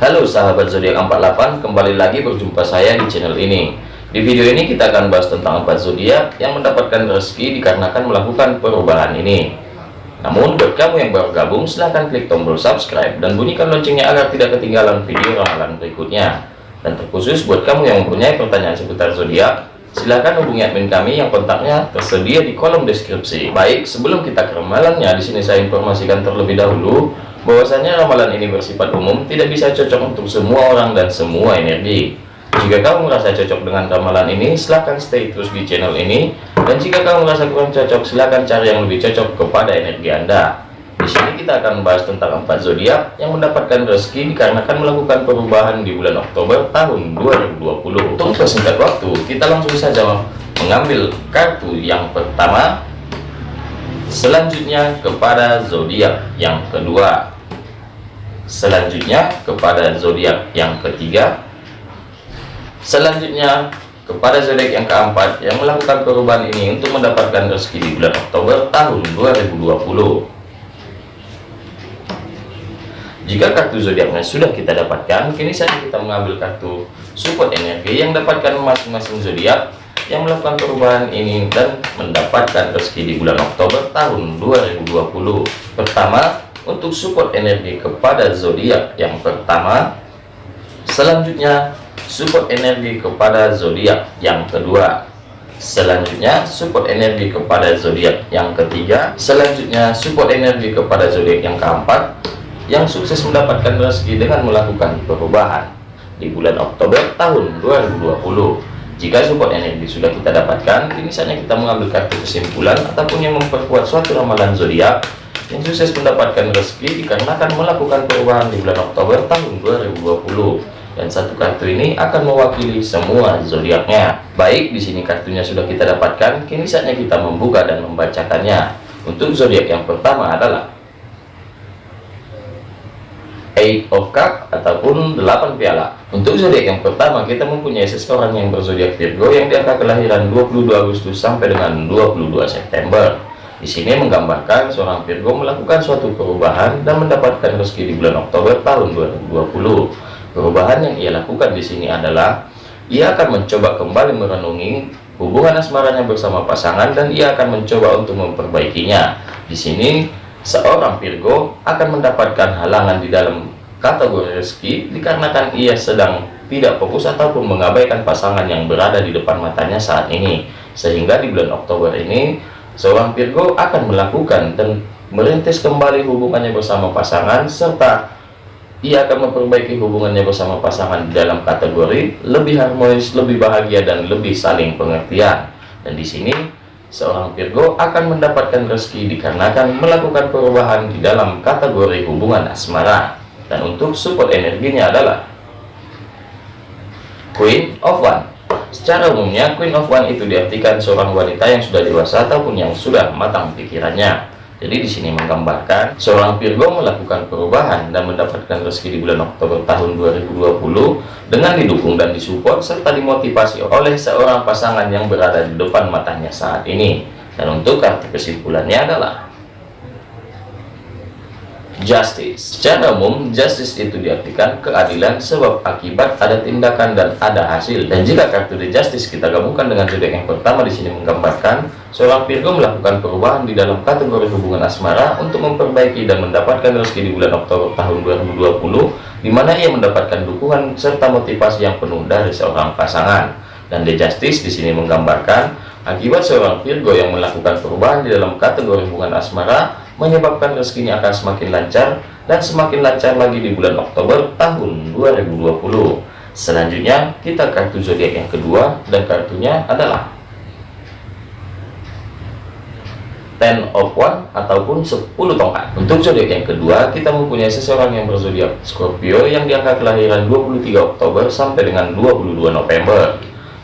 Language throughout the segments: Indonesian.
Halo sahabat zodiak 48, kembali lagi berjumpa saya di channel ini. Di video ini kita akan bahas tentang empat zodiak yang mendapatkan rezeki dikarenakan melakukan perubahan ini. Namun buat kamu yang baru gabung, silahkan klik tombol subscribe dan bunyikan loncengnya agar tidak ketinggalan video ramalan berikutnya. Dan terkhusus buat kamu yang mempunyai pertanyaan seputar zodiak, silahkan hubungi admin kami yang kontaknya tersedia di kolom deskripsi. Baik, sebelum kita ke ramalannya, di sini saya informasikan terlebih dahulu bahwasanya ramalan ini bersifat umum tidak bisa cocok untuk semua orang dan semua energi. Jika kamu merasa cocok dengan ramalan ini silahkan stay terus di channel ini. Dan jika kamu merasa kurang cocok silahkan cari yang lebih cocok kepada energi anda. Di sini kita akan membahas tentang empat zodiak yang mendapatkan rezeki dikarenakan melakukan perubahan di bulan Oktober tahun 2020 untuk persingkat waktu kita langsung saja mengambil kartu yang pertama selanjutnya kepada zodiak yang kedua. Selanjutnya kepada zodiak yang ketiga. Selanjutnya kepada zodiak yang keempat yang melakukan perubahan ini untuk mendapatkan rezeki di bulan Oktober tahun 2020 jika kartu zodiaknya sudah kita dapatkan kini saja kita mengambil kartu support energi yang dapatkan masing-masing zodiak yang melakukan perubahan ini dan mendapatkan rezeki di bulan Oktober tahun 2020 pertama untuk support energi kepada zodiak. Yang pertama selanjutnya support energi kepada zodiak. Yang kedua selanjutnya support energi kepada zodiak. Yang ketiga selanjutnya support energi kepada zodiak. Yang keempat yang sukses mendapatkan rezeki dengan melakukan perubahan di bulan Oktober tahun 2020 jika support energi sudah kita dapatkan, kini saatnya kita mengambil kartu kesimpulan ataupun yang memperkuat suatu ramalan zodiak yang sukses mendapatkan rezeki dikarenakan melakukan perubahan di bulan Oktober tahun 2020. Dan satu kartu ini akan mewakili semua zodiaknya. Baik, di sini kartunya sudah kita dapatkan, kini saatnya kita membuka dan membacakannya. Untuk zodiak yang pertama adalah Eight of Cup ataupun 8 piala. Untuk zodiak yang pertama kita mempunyai seseorang yang berzodiak Virgo yang diangka kelahiran 22 Agustus sampai dengan 22 September. Di sini menggambarkan seorang Virgo melakukan suatu perubahan dan mendapatkan rezeki di bulan Oktober tahun 2020. Perubahan yang ia lakukan di sini adalah ia akan mencoba kembali merenungi hubungan asmaranya bersama pasangan dan ia akan mencoba untuk memperbaikinya. Di sini seorang Virgo akan mendapatkan halangan di dalam kategori rezeki dikarenakan ia sedang tidak fokus ataupun mengabaikan pasangan yang berada di depan matanya saat ini. Sehingga di bulan Oktober ini seorang Virgo akan melakukan dan merintis kembali hubungannya bersama pasangan serta ia akan memperbaiki hubungannya bersama pasangan di dalam kategori lebih harmonis, lebih bahagia dan lebih saling pengertian. Dan di sini seorang Virgo akan mendapatkan rezeki dikarenakan melakukan perubahan di dalam kategori hubungan asmara dan untuk support energinya adalah Queen of One secara umumnya Queen of One itu diartikan seorang wanita yang sudah dewasa ataupun yang sudah matang pikirannya jadi di sini menggambarkan seorang Virgo melakukan perubahan dan mendapatkan rezeki di bulan Oktober tahun 2020 dengan didukung dan disupport serta dimotivasi oleh seorang pasangan yang berada di depan matanya saat ini. Dan untuk kartu kesimpulannya adalah justice. Secara umum justice itu diartikan keadilan sebab akibat ada tindakan dan ada hasil. Dan jika kartu the justice kita gabungkan dengan zodiak yang pertama di sini menggambarkan seorang Virgo melakukan perubahan di dalam kategori hubungan asmara untuk memperbaiki dan mendapatkan rezeki di bulan Oktober tahun 2020 di mana ia mendapatkan dukungan serta motivasi yang penuh dari seorang pasangan. Dan the justice di sini menggambarkan akibat seorang Virgo yang melakukan perubahan di dalam kategori hubungan asmara menyebabkan rezekinya akan semakin lancar dan semakin lancar lagi di bulan Oktober tahun 2020 selanjutnya kita kartu zodiak yang kedua dan kartunya adalah ten of one ataupun 10 tongkat. Untuk zodiak yang kedua kita mempunyai seseorang yang berzodiak Scorpio yang diangkat kelahiran 23 Oktober sampai dengan 22 November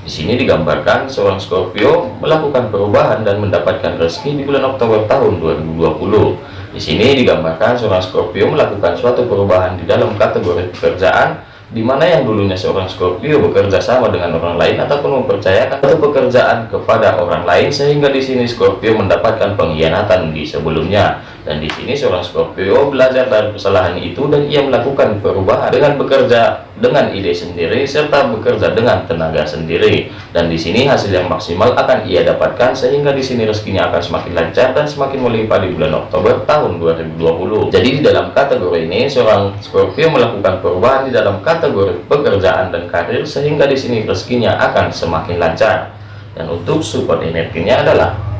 di sini digambarkan seorang Scorpio melakukan perubahan dan mendapatkan rezeki di bulan Oktober tahun 2020. Di sini digambarkan seorang Scorpio melakukan suatu perubahan di dalam kategori pekerjaan di mana yang dulunya seorang Scorpio bekerja sama dengan orang lain ataupun mempercayakan satu pekerjaan kepada orang lain sehingga di sini Scorpio mendapatkan pengkhianatan di sebelumnya dan di sini seorang Scorpio belajar dari kesalahan itu dan ia melakukan perubahan dengan bekerja dengan ide sendiri serta bekerja dengan tenaga sendiri. Dan di sini hasil yang maksimal akan ia dapatkan sehingga di sini rezekinya akan semakin lancar dan semakin melimpah di bulan Oktober tahun 2020 jadi di dalam kategori ini seorang Scorpio melakukan perubahan di dalam kategori pekerjaan dan karir sehingga di sini rezekinya akan semakin lancar. Dan untuk support energinya adalah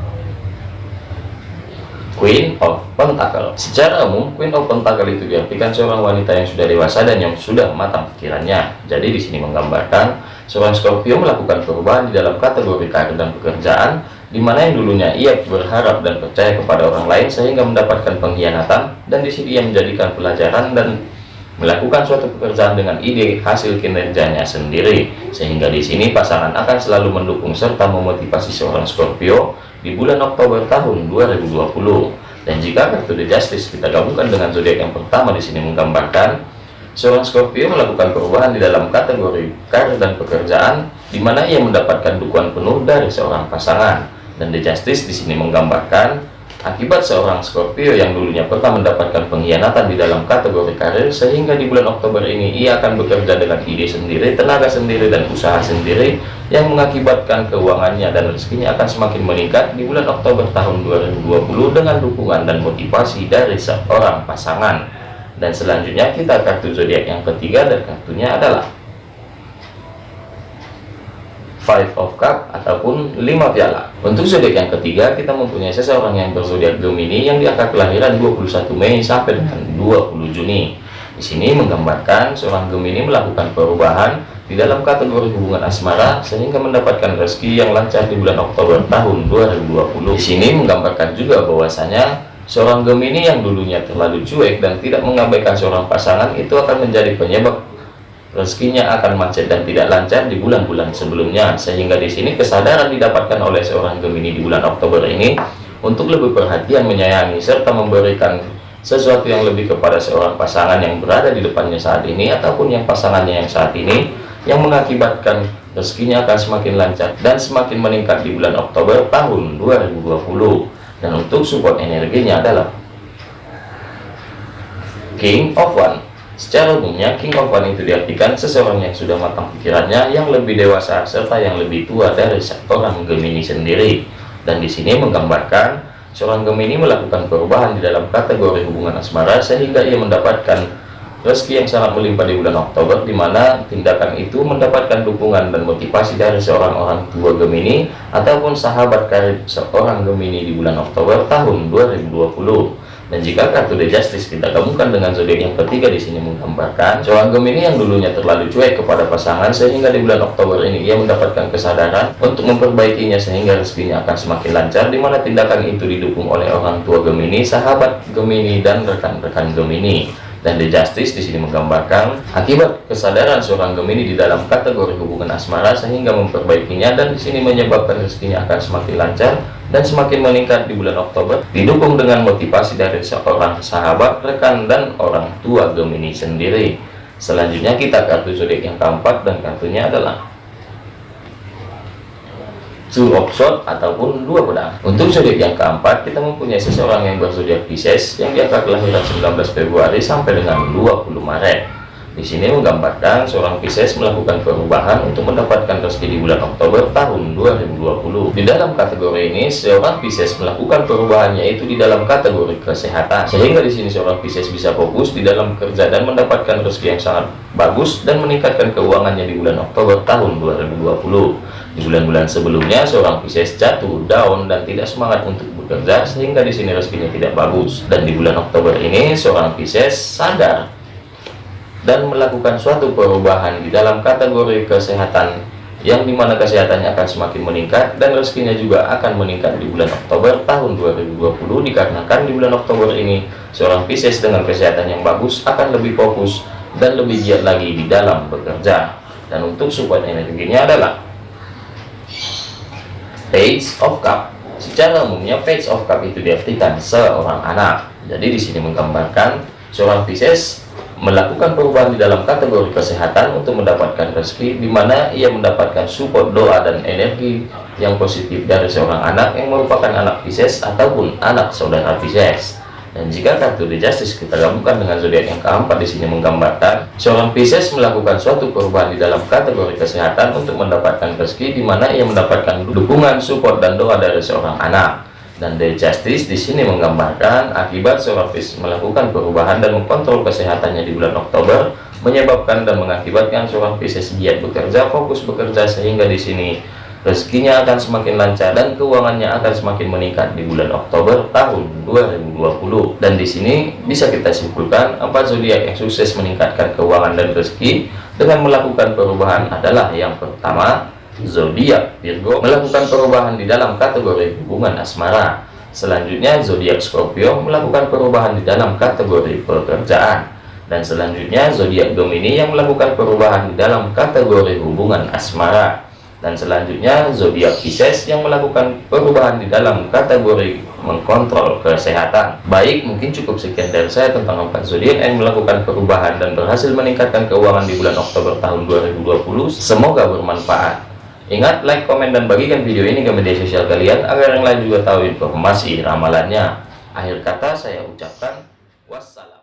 Queen of Pentacle. Secara umum, Queen of Pentacle itu diartikan seorang wanita yang sudah dewasa dan yang sudah matang pikirannya. Jadi di sini menggambarkan seorang Scorpio melakukan perubahan di dalam kategori karir dan pekerjaan, di mana yang dulunya ia berharap dan percaya kepada orang lain sehingga mendapatkan pengkhianatan, dan di sini ia menjadikan pelajaran dan melakukan suatu pekerjaan dengan ide hasil kinerjanya sendiri sehingga di sini pasangan akan selalu mendukung serta memotivasi seorang Scorpio di bulan Oktober tahun 2020 dan jika kartu The Justice kita gabungkan dengan zodiak yang pertama di sini menggambarkan seorang Scorpio melakukan perubahan di dalam kategori karir dan pekerjaan di mana ia mendapatkan dukungan penuh dari seorang pasangan. Dan The Justice di sini menggambarkan Akibat seorang Scorpio yang dulunya pernah mendapatkan pengkhianatan di dalam kategori karir, sehingga di bulan Oktober ini ia akan bekerja dengan ide sendiri, tenaga sendiri, dan usaha sendiri, yang mengakibatkan keuangannya dan rezekinya akan semakin meningkat di bulan Oktober tahun 2020 dengan dukungan dan motivasi dari seorang pasangan. Dan selanjutnya kita kartu zodiak yang ketiga dan kartunya adalah Five of Cup ataupun lima piala. Untuk zodiak yang ketiga, kita mempunyai seseorang yang berzodiak Gemini yang di angka kelahiran 21 Mei sampai dengan 20 Juni. Di sini menggambarkan seorang Gemini melakukan perubahan di dalam kategori hubungan asmara sehingga mendapatkan rezeki yang lancar di bulan Oktober tahun 2020. Di sini menggambarkan juga bahwasanya seorang Gemini yang dulunya terlalu cuek dan tidak mengabaikan seorang pasangan itu akan menjadi penyebab rezekinya akan macet dan tidak lancar di bulan-bulan sebelumnya sehingga di sini kesadaran didapatkan oleh seorang Gemini di bulan Oktober ini untuk lebih perhatian menyayangi serta memberikan sesuatu yang lebih kepada seorang pasangan yang berada di depannya saat ini ataupun yang pasangannya yang saat ini yang mengakibatkan rezekinya akan semakin lancar dan semakin meningkat di bulan Oktober tahun 2020 dan untuk support energinya adalah King of One Secara umumnya, King of One itu diartikan seseorang yang sudah matang pikirannya, yang lebih dewasa, serta yang lebih tua dari seorang Gemini sendiri. Dan di sini menggambarkan seorang Gemini melakukan perubahan di dalam kategori hubungan asmara sehingga ia mendapatkan rezeki yang sangat melimpah di bulan Oktober, di mana tindakan itu mendapatkan dukungan dan motivasi dari seorang orang tua Gemini ataupun sahabat karib seorang Gemini di bulan Oktober tahun 2020 dan jika kartu The Justice kita gabungkan dengan zodiak yang ketiga di sini menggambarkan seorang Gemini yang dulunya terlalu cuek kepada pasangan sehingga di bulan Oktober ini ia mendapatkan kesadaran untuk memperbaikinya sehingga rezekinya akan semakin lancar di mana tindakan itu didukung oleh orang tua Gemini, sahabat Gemini dan rekan-rekan Gemini. Dan The Justice di sini menggambarkan akibat kesadaran seorang Gemini di dalam kategori hubungan asmara sehingga memperbaikinya dan di sini menyebabkan rezekinya akan semakin lancar dan semakin meningkat di bulan Oktober didukung dengan motivasi dari seorang sahabat, rekan, dan orang tua Gemini sendiri. Selanjutnya kita kartu zodiak yang keempat dan kartunya adalah Two of Swords ataupun dua pedang. Untuk zodiak yang keempat kita mempunyai seseorang yang berzodiak Pisces yang diangkat kelahiran 19 Februari sampai dengan 20 Maret. Di sini menggambarkan seorang Pisces melakukan perubahan untuk mendapatkan rezeki di bulan Oktober tahun 2020. Di dalam kategori ini, seorang Pisces melakukan perubahannya itu di dalam kategori kesehatan. Sehingga di sini seorang Pisces bisa fokus di dalam kerja dan mendapatkan rezeki yang sangat bagus dan meningkatkan keuangannya di bulan Oktober tahun 2020. Di bulan-bulan sebelumnya, seorang Pisces jatuh, down, dan tidak semangat untuk bekerja sehingga di sini rezekinya tidak bagus. Dan di bulan Oktober ini, seorang Pisces sadar dan melakukan suatu perubahan di dalam kategori kesehatan yang di mana kesehatannya akan semakin meningkat dan rezekinya juga akan meningkat di bulan Oktober tahun 2020 dikarenakan di bulan Oktober ini seorang Pisces dengan kesehatan yang bagus akan lebih fokus dan lebih giat lagi di dalam bekerja. Dan untuk support energinya adalah Page of Cup. Secara umumnya Page of Cup itu diartikan seorang anak. Jadi di sini menggambarkan seorang Pisces melakukan perubahan di dalam kategori kesehatan untuk mendapatkan rezeki di mana ia mendapatkan support doa dan energi yang positif dari seorang anak yang merupakan anak Pisces ataupun anak saudara Pisces Dan jika kartu The Justice kita gabungkan dengan zodiak yang keempat di sini menggambarkan seorang Pisces melakukan suatu perubahan di dalam kategori kesehatan untuk mendapatkan rezeki di mana ia mendapatkan dukungan, support dan doa dari seorang anak. Dan The Justice di sini menggambarkan akibat Pisces melakukan perubahan dan mengkontrol kesehatannya di bulan Oktober menyebabkan dan mengakibatkan Pisces giat bekerja, fokus bekerja sehingga di sini rezekinya akan semakin lancar dan keuangannya akan semakin meningkat di bulan Oktober tahun 2020 dan di sini bisa kita simpulkan empat zodiak yang sukses meningkatkan keuangan dan rezeki dengan melakukan perubahan adalah yang pertama zodiak Virgo melakukan perubahan di dalam kategori hubungan asmara selanjutnya zodiak Scorpio melakukan perubahan di dalam kategori pekerjaan dan selanjutnya zodiak Gemini yang melakukan perubahan di dalam kategori hubungan asmara dan selanjutnya zodiak Pisces yang melakukan perubahan di dalam kategori mengkontrol kesehatan. Baik, mungkin cukup sekian dari saya tentang empat zodiak yang melakukan perubahan dan berhasil meningkatkan keuangan di bulan Oktober tahun 2020. Semoga bermanfaat. Ingat, like, komen, dan bagikan video ini ke media sosial kalian agar yang lain juga tahu informasi ramalannya. Akhir kata saya ucapkan wassalam.